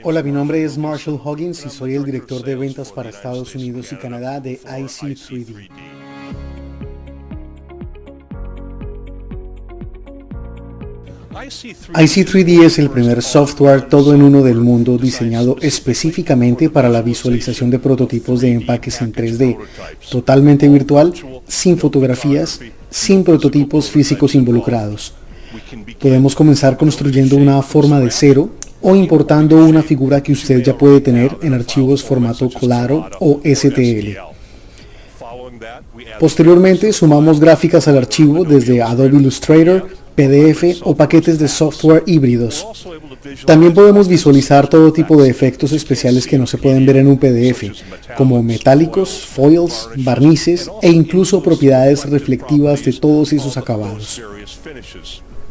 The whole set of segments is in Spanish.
Hola, mi nombre es Marshall Huggins y soy el director de ventas para Estados Unidos y Canadá de IC3D. IC3D es el primer software todo en uno del mundo diseñado específicamente para la visualización de prototipos de empaques en 3D, totalmente virtual, sin fotografías, sin prototipos físicos involucrados. Podemos comenzar construyendo una forma de cero o importando una figura que usted ya puede tener en archivos formato claro o STL. Posteriormente sumamos gráficas al archivo desde Adobe Illustrator, PDF o paquetes de software híbridos. También podemos visualizar todo tipo de efectos especiales que no se pueden ver en un PDF, como metálicos, foils, barnices e incluso propiedades reflectivas de todos esos acabados.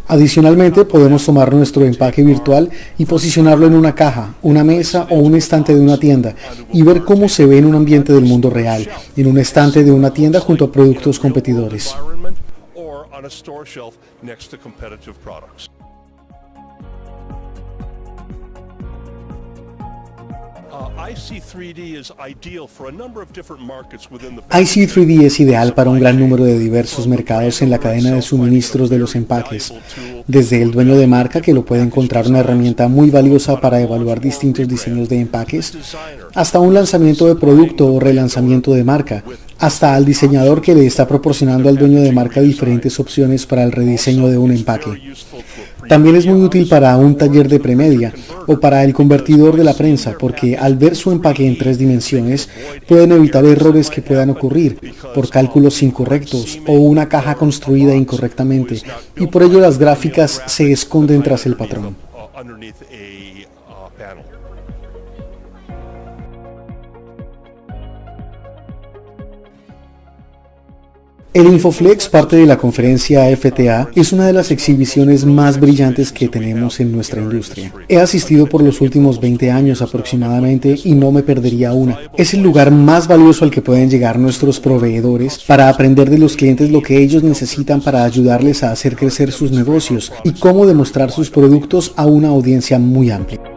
Adicionalmente, podemos tomar nuestro empaque virtual y posicionarlo en una caja, una mesa o un estante de una tienda y ver cómo se ve en un ambiente del mundo real, en un estante de una tienda junto a productos competidores. IC3D es ideal para un gran número de diversos mercados en la cadena de suministros de los empaques, desde el dueño de marca que lo puede encontrar una herramienta muy valiosa para evaluar distintos diseños de empaques, hasta un lanzamiento de producto o relanzamiento de marca, hasta al diseñador que le está proporcionando al dueño de marca diferentes opciones para el rediseño de un empaque. También es muy útil para un taller de premedia o para el convertidor de la prensa porque al ver su empaque en tres dimensiones pueden evitar errores que puedan ocurrir por cálculos incorrectos o una caja construida incorrectamente y por ello las gráficas se esconden tras el patrón. El Infoflex, parte de la conferencia FTA, es una de las exhibiciones más brillantes que tenemos en nuestra industria. He asistido por los últimos 20 años aproximadamente y no me perdería una. Es el lugar más valioso al que pueden llegar nuestros proveedores para aprender de los clientes lo que ellos necesitan para ayudarles a hacer crecer sus negocios y cómo demostrar sus productos a una audiencia muy amplia.